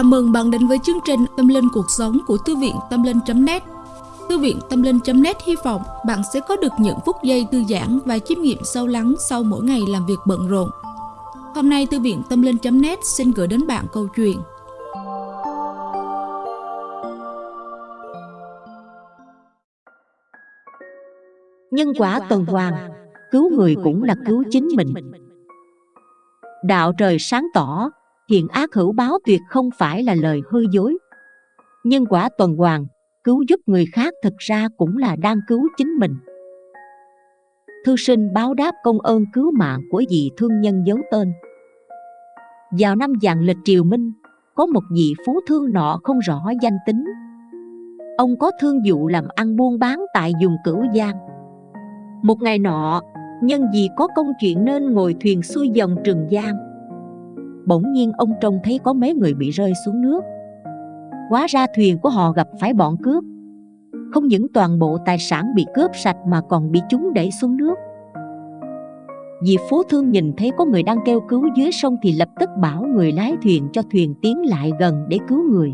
Chào mừng bạn đến với chương trình Tâm Linh Cuộc Sống của Thư viện Tâm Linh.net Thư viện Tâm Linh.net hy vọng bạn sẽ có được những phút giây thư giãn và chiêm nghiệm sâu lắng sau mỗi ngày làm việc bận rộn. Hôm nay Thư viện Tâm Linh.net xin gửi đến bạn câu chuyện Nhân quả tuần hoàn, cứu người cũng là cứu chính mình. Đạo trời sáng tỏ, thiện ác hữu báo tuyệt không phải là lời hư dối. Nhân quả tuần hoàn, cứu giúp người khác thực ra cũng là đang cứu chính mình. Thư sinh báo đáp công ơn cứu mạng của vị thương nhân giấu tên. Vào năm dạng lịch triều minh, có một vị phú thương nọ không rõ danh tính. Ông có thương vụ làm ăn buôn bán tại vùng Cửu Giang. Một ngày nọ, nhân vì có công chuyện nên ngồi thuyền xuôi dòng Trường Giang bỗng nhiên ông trông thấy có mấy người bị rơi xuống nước. Quá ra thuyền của họ gặp phải bọn cướp. Không những toàn bộ tài sản bị cướp sạch mà còn bị chúng đẩy xuống nước. Vì phú thương nhìn thấy có người đang kêu cứu dưới sông thì lập tức bảo người lái thuyền cho thuyền tiến lại gần để cứu người.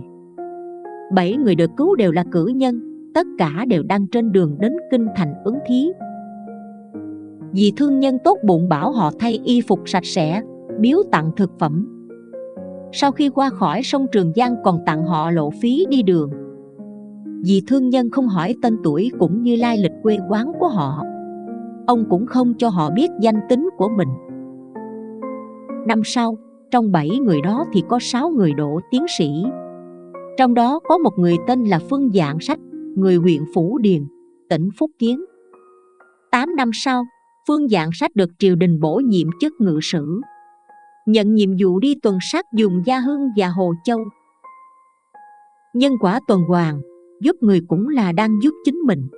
Bảy người được cứu đều là cử nhân, Tất cả đều đang trên đường đến kinh thành ứng thí. Vì thương nhân tốt bụng bảo họ thay y phục sạch sẽ biếu tặng thực phẩm. Sau khi qua khỏi sông Trường Giang còn tặng họ lộ phí đi đường. Vì thương nhân không hỏi tên tuổi cũng như lai lịch quê quán của họ, ông cũng không cho họ biết danh tính của mình. Năm sau, trong bảy người đó thì có sáu người đỗ tiến sĩ. Trong đó có một người tên là Phương Dạng Sách, người huyện Phủ Điền, tỉnh Phúc Kiến. Tám năm sau, Phương Dạng Sách được triều đình bổ nhiệm chức ngự sử nhận nhiệm vụ đi tuần sát dùng Gia Hưng và Hồ Châu. Nhân quả tuần hoàn, giúp người cũng là đang giúp chính mình.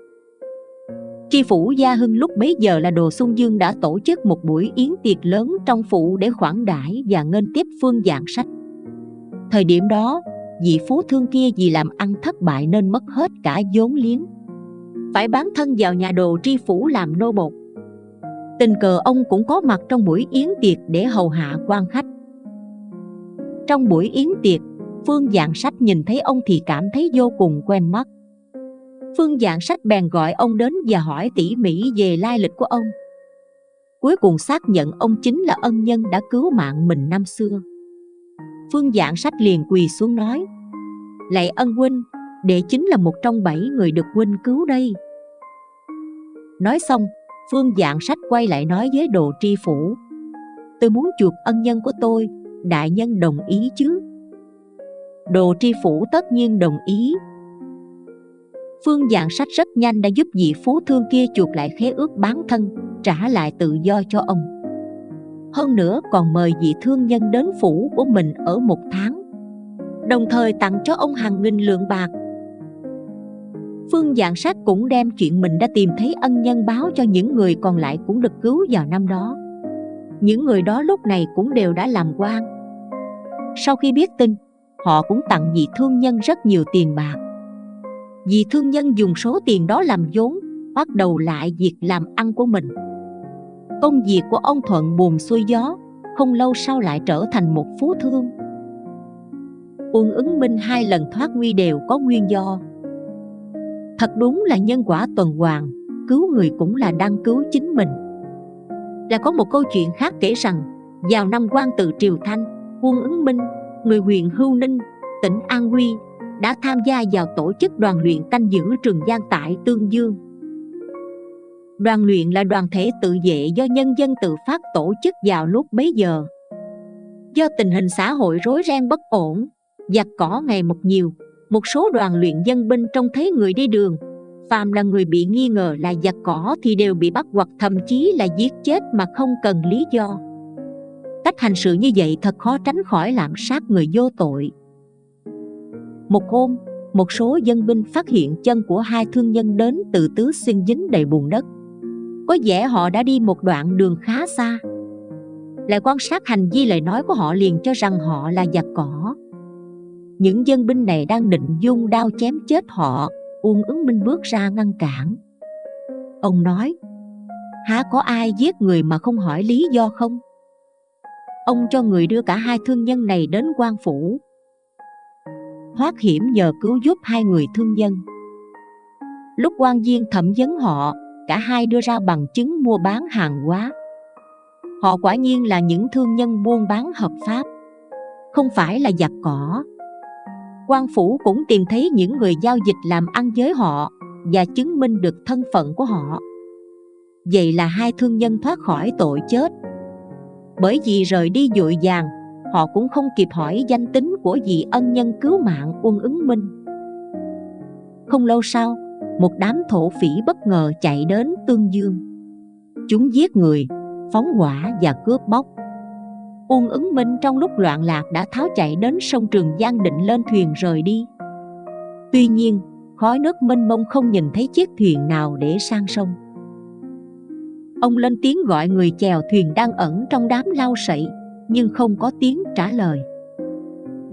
Tri phủ Gia Hưng lúc bấy giờ là Đồ Xuân Dương đã tổ chức một buổi yến tiệc lớn trong phủ để khoản đãi và nghênh tiếp phương dạng sách. Thời điểm đó, vị phú thương kia vì làm ăn thất bại nên mất hết cả vốn liếng. Phải bán thân vào nhà đồ tri phủ làm nô bột tình cờ ông cũng có mặt trong buổi yến tiệc để hầu hạ quan khách. Trong buổi yến tiệc, phương dạng sách nhìn thấy ông thì cảm thấy vô cùng quen mắt. Phương dạng sách bèn gọi ông đến và hỏi tỉ mỉ về lai lịch của ông. Cuối cùng xác nhận ông chính là ân nhân đã cứu mạng mình năm xưa. Phương dạng sách liền quỳ xuống nói, lạy ân huynh, đệ chính là một trong bảy người được huynh cứu đây. Nói xong Phương dạng sách quay lại nói với đồ tri phủ, Tôi muốn chuộc ân nhân của tôi, Đại nhân đồng ý chứ? Đồ tri phủ tất nhiên đồng ý. Phương dạng sách rất nhanh đã giúp vị phú thương kia chuộc lại khế ước bán thân, Trả lại tự do cho ông. Hơn nữa còn mời vị thương nhân đến phủ của mình ở một tháng, Đồng thời tặng cho ông hàng nghìn lượng bạc. Phương Dạng Sát cũng đem chuyện mình đã tìm thấy ân nhân báo cho những người còn lại cũng được cứu vào năm đó. Những người đó lúc này cũng đều đã làm quan. Sau khi biết tin, họ cũng tặng vị thương nhân rất nhiều tiền bạc. Vị thương nhân dùng số tiền đó làm vốn, bắt đầu lại việc làm ăn của mình. Công việc của ông thuận buồm xuôi gió, không lâu sau lại trở thành một phú thương. Uông ứng minh hai lần thoát nguy đều có nguyên do Thật đúng là nhân quả tuần hoàn Cứu người cũng là đang cứu chính mình. Là có một câu chuyện khác kể rằng Vào năm quan tự Triều Thanh Quân ứng minh, người huyện Hưu Ninh, tỉnh An Huy Đã tham gia vào tổ chức đoàn luyện canh giữ Trường Giang tại Tương Dương. Đoàn luyện là đoàn thể tự vệ do nhân dân tự phát tổ chức vào lúc bấy giờ. Do tình hình xã hội rối ren bất ổn Giặc cỏ ngày một nhiều một số đoàn luyện dân binh trông thấy người đi đường. Phàm là người bị nghi ngờ là giặc cỏ thì đều bị bắt hoặc thậm chí là giết chết mà không cần lý do. Cách hành sự như vậy thật khó tránh khỏi lạm sát người vô tội. Một hôm, một số dân binh phát hiện chân của hai thương nhân đến từ tứ xuyên dính đầy bùn đất. Có vẻ họ đã đi một đoạn đường khá xa. Lại quan sát hành vi lời nói của họ liền cho rằng họ là giặc cỏ những dân binh này đang định dung đao chém chết họ Uông ứng minh bước ra ngăn cản Ông nói Há có ai giết người mà không hỏi lý do không? Ông cho người đưa cả hai thương nhân này đến quan phủ thoát hiểm nhờ cứu giúp hai người thương dân. Lúc quan viên thẩm vấn họ, cả hai đưa ra bằng chứng mua bán hàng hóa. Họ quả nhiên là những thương nhân buôn bán hợp pháp, không phải là giặc cỏ quan phủ cũng tìm thấy những người giao dịch làm ăn với họ và chứng minh được thân phận của họ. Vậy là hai thương nhân thoát khỏi tội chết. Bởi vì rời đi dội vàng, họ cũng không kịp hỏi danh tính của vị ân nhân cứu mạng Uông ứng minh. Không lâu sau, một đám thổ phỉ bất ngờ chạy đến Tương Dương. Chúng giết người, phóng hỏa và cướp bóc. Uông ứng minh trong lúc loạn lạc đã tháo chạy đến sông Trường Giang định lên thuyền rời đi. Tuy nhiên, khói nước mênh mông không nhìn thấy chiếc thuyền nào để sang sông. Ông lên tiếng gọi người chèo thuyền đang ẩn trong đám lau sậy, nhưng không có tiếng trả lời.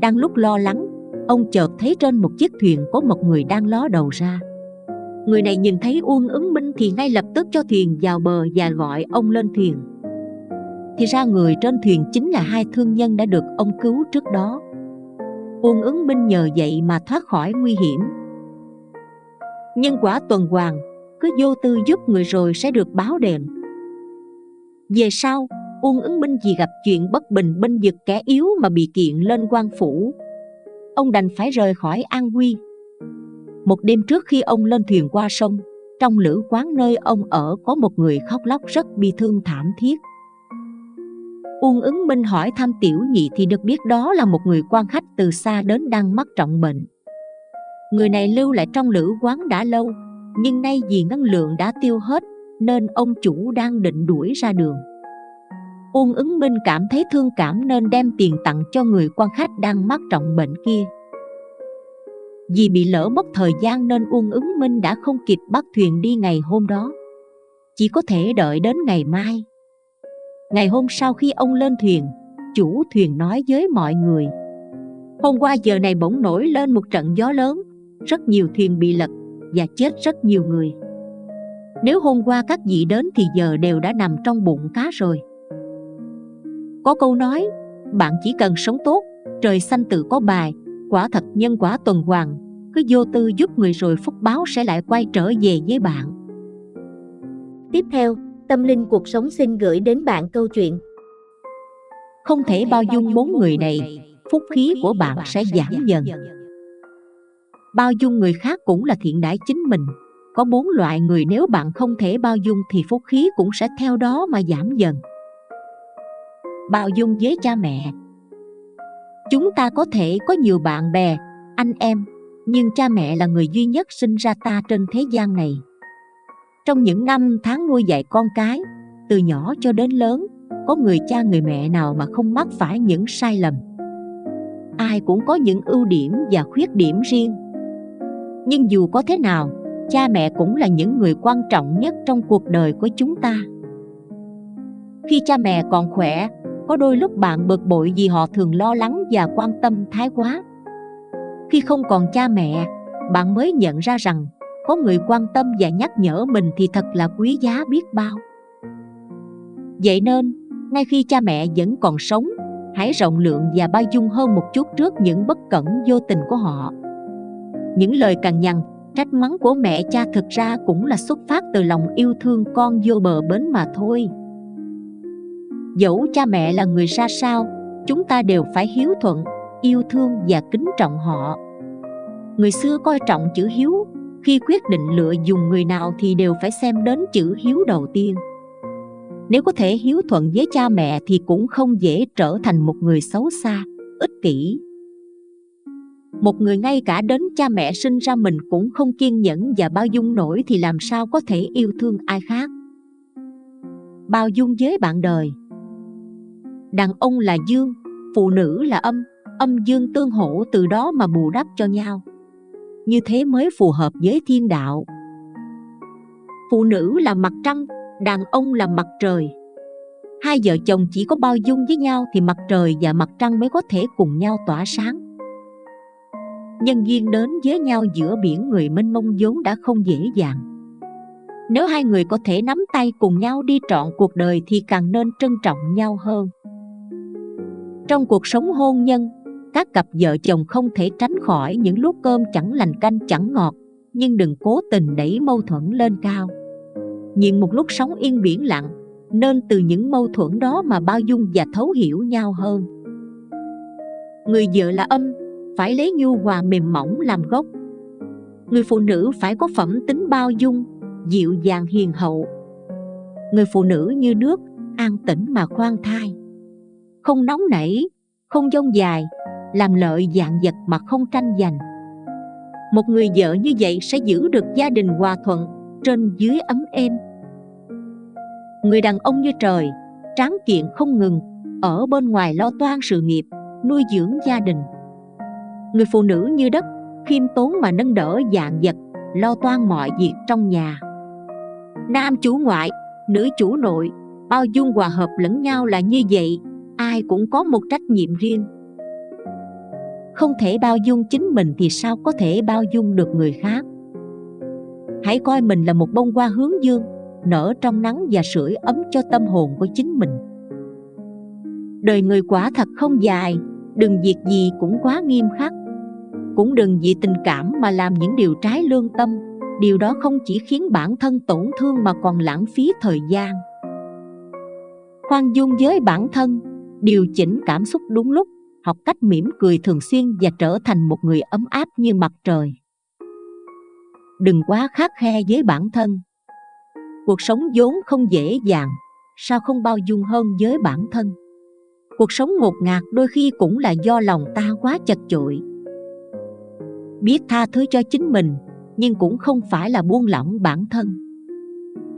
Đang lúc lo lắng, ông chợt thấy trên một chiếc thuyền có một người đang ló đầu ra. Người này nhìn thấy Uông ứng minh thì ngay lập tức cho thuyền vào bờ và gọi ông lên thuyền. Thì ra người trên thuyền chính là hai thương nhân đã được ông cứu trước đó. Uông ứng minh nhờ vậy mà thoát khỏi nguy hiểm. Nhân quả tuần hoàn, cứ vô tư giúp người rồi sẽ được báo đền. Về sau, Uông ứng minh vì gặp chuyện bất bình bên vực kẻ yếu mà bị kiện lên quan phủ. Ông đành phải rời khỏi An Huy. một đêm trước khi ông lên thuyền qua sông Trong lữ quán nơi ông ở có một người khóc lóc rất bi thương thảm thiết Uông ứng minh hỏi thăm tiểu nhị thì được biết đó là một người quan khách từ xa đến đang mắc trọng bệnh. Người này lưu lại trong lữ quán đã lâu, Nhưng nay vì ngân lượng đã tiêu hết Nên ông chủ đang định đuổi ra đường. Uông ứng minh cảm thấy thương cảm nên đem tiền tặng cho người quan khách đang mắc trọng bệnh kia. Vì bị lỡ mất thời gian nên Uông ứng minh đã không kịp bắt thuyền đi ngày hôm đó. Chỉ có thể đợi đến ngày mai. Ngày hôm sau khi ông lên thuyền, Chủ thuyền nói với mọi người, Hôm qua giờ này bỗng nổi lên một trận gió lớn, Rất nhiều thuyền bị lật và chết rất nhiều người. Nếu hôm qua các vị đến thì giờ đều đã nằm trong bụng cá rồi. Có câu nói, Bạn chỉ cần sống tốt, Trời xanh tự có bài, quả thật nhân quả tuần hoàn, cứ vô tư giúp người rồi phúc báo sẽ lại quay trở về với bạn. Tiếp theo tâm linh cuộc sống xin gửi đến bạn câu chuyện. Không thể bao dung bốn người này phúc khí của bạn sẽ giảm dần. Bao dung người khác cũng là thiện đãi chính mình. Có bốn loại người nếu bạn không thể bao dung thì phúc khí cũng sẽ theo đó mà giảm dần. Bao dung với cha mẹ. Chúng ta có thể có nhiều bạn bè, anh em, nhưng cha mẹ là người duy nhất sinh ra ta trên thế gian này. Trong những năm tháng nuôi dạy con cái, từ nhỏ cho đến lớn, có người cha người mẹ nào mà không mắc phải những sai lầm. Ai cũng có những ưu điểm và khuyết điểm riêng. Nhưng dù có thế nào, cha mẹ cũng là những người quan trọng nhất trong cuộc đời của chúng ta. Khi cha mẹ còn khỏe, có đôi lúc bạn bực bội vì họ thường lo lắng và quan tâm thái quá khi không còn cha mẹ bạn mới nhận ra rằng có người quan tâm và nhắc nhở mình thì thật là quý giá biết bao. Vậy nên, ngay khi cha mẹ vẫn còn sống, hãy rộng lượng và bao dung hơn một chút trước những bất cẩn vô tình của họ. Những lời cằn nhằn, trách mắng của mẹ cha thực ra cũng là xuất phát từ lòng yêu thương con vô bờ bến mà thôi. Dẫu cha mẹ là người ra sao, chúng ta đều phải hiếu thuận, yêu thương và kính trọng họ. Người xưa coi trọng chữ hiếu khi quyết định lựa dùng người nào thì đều phải xem đến chữ hiếu đầu tiên. Nếu có thể hiếu thuận với cha mẹ thì cũng không dễ trở thành một người xấu xa, ích kỷ. Một người ngay cả đến cha mẹ sinh ra mình cũng không kiên nhẫn và bao dung nổi thì làm sao có thể yêu thương ai khác? Bao dung với bạn đời. Đàn ông là dương, phụ nữ là âm âm dương tương hỗ từ đó mà bù đắp cho nhau như thế mới phù hợp với thiên đạo. Phụ nữ là mặt trăng, đàn ông là mặt trời. Hai vợ chồng chỉ có bao dung với nhau thì mặt trời và mặt trăng mới có thể cùng nhau tỏa sáng. Nhân duyên đến với nhau giữa biển người mênh mông vốn đã không dễ dàng. Nếu hai người có thể nắm tay cùng nhau đi trọn cuộc đời thì càng nên trân trọng nhau hơn. Trong cuộc sống hôn nhân các cặp vợ chồng không thể tránh khỏi những lúc cơm chẳng lành canh chẳng ngọt, nhưng đừng cố tình đẩy mâu thuẫn lên cao. Nhìn một lúc sóng yên biển lặng, nên từ những mâu thuẫn đó mà bao dung và thấu hiểu nhau hơn. Người vợ là âm, phải lấy nhu hòa mềm mỏng làm gốc. Người phụ nữ phải có phẩm tính bao dung, dịu dàng hiền hậu. Người phụ nữ như nước, an tĩnh mà khoan thai. Không nóng nảy, không dông dài làm lợi dạng vật mà không tranh giành. Một người vợ như vậy sẽ giữ được gia đình hòa thuận trên dưới ấm êm. Người đàn ông như trời, tráng kiện không ngừng, ở bên ngoài lo toan sự nghiệp, nuôi dưỡng gia đình. Người phụ nữ như đất, khiêm tốn mà nâng đỡ dạng vật, lo toan mọi việc trong nhà. Nam chủ ngoại, nữ chủ nội, bao dung hòa hợp lẫn nhau là như vậy, ai cũng có một trách nhiệm riêng không thể bao dung chính mình thì sao có thể bao dung được người khác? Hãy coi mình là một bông hoa hướng dương, nở trong nắng và sưởi ấm cho tâm hồn của chính mình. Đời người quả thật không dài, đừng việc gì cũng quá nghiêm khắc. Cũng đừng vì tình cảm mà làm những điều trái lương tâm, điều đó không chỉ khiến bản thân tổn thương mà còn lãng phí thời gian. Khoan dung với bản thân, điều chỉnh cảm xúc đúng lúc học cách mỉm cười thường xuyên và trở thành một người ấm áp như mặt trời. Đừng quá khắc khe với bản thân. Cuộc sống vốn không dễ dàng, sao không bao dung hơn với bản thân? Cuộc sống ngột ngạt đôi khi cũng là do lòng ta quá chật chội. Biết tha thứ cho chính mình, nhưng cũng không phải là buông lỏng bản thân.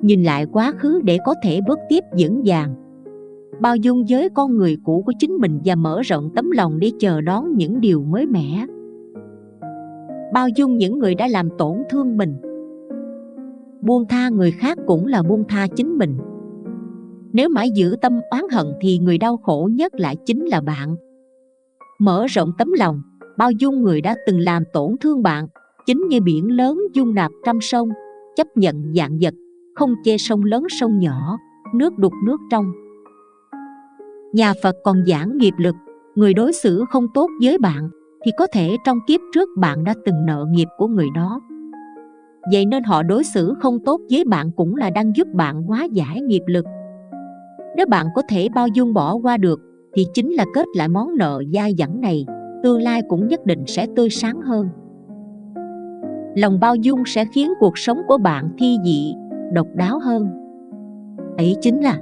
Nhìn lại quá khứ để có thể bước tiếp vững vàng bao dung giới con người cũ của chính mình và mở rộng tấm lòng để chờ đón những điều mới mẻ. Bao dung những người đã làm tổn thương mình. Buông tha người khác cũng là buông tha chính mình. Nếu mãi giữ tâm oán hận thì người đau khổ nhất lại chính là bạn. Mở rộng tấm lòng, bao dung người đã từng làm tổn thương bạn, chính như biển lớn dung nạp trăm sông, chấp nhận dạng vật, không chê sông lớn sông nhỏ, nước đục nước trong nhà phật còn giảng nghiệp lực, người đối xử không tốt với bạn, thì có thể trong kiếp trước bạn đã từng nợ nghiệp của người đó. Vậy nên họ đối xử không tốt với bạn cũng là đang giúp bạn hóa giải nghiệp lực. Nếu bạn có thể bao dung bỏ qua được, thì chính là kết lại món nợ dai dẳng này, tương lai cũng nhất định sẽ tươi sáng hơn. Lòng bao dung sẽ khiến cuộc sống của bạn thi dị, độc đáo hơn. Ấy chính là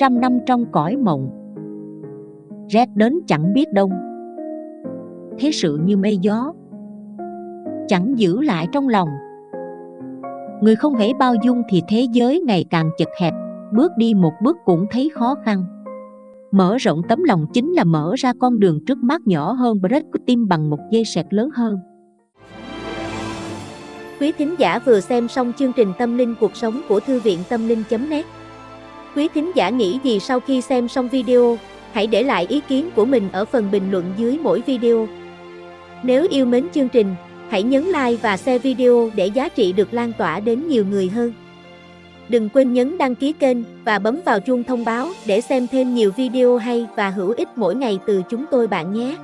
trăm năm trong cõi mộng. Rét đến chẳng biết đông. Thế sự như mây gió. Chẳng giữ lại trong lòng. Người không hề bao dung thì thế giới ngày càng chật hẹp, bước đi một bước cũng thấy khó khăn. Mở rộng tấm lòng chính là mở ra con đường trước mắt nhỏ hơn break tim bằng một dây sẹt lớn hơn. Quý thính giả vừa xem xong chương trình Tâm linh cuộc sống của Thư viện Tâm linh.net Quý thính giả nghĩ gì sau khi xem xong video, hãy để lại ý kiến của mình ở phần bình luận dưới mỗi video. Nếu yêu mến chương trình, hãy nhấn like và share video để giá trị được lan tỏa đến nhiều người hơn. Đừng quên nhấn đăng ký kênh và bấm vào chuông thông báo để xem thêm nhiều video hay và hữu ích mỗi ngày từ chúng tôi bạn nhé.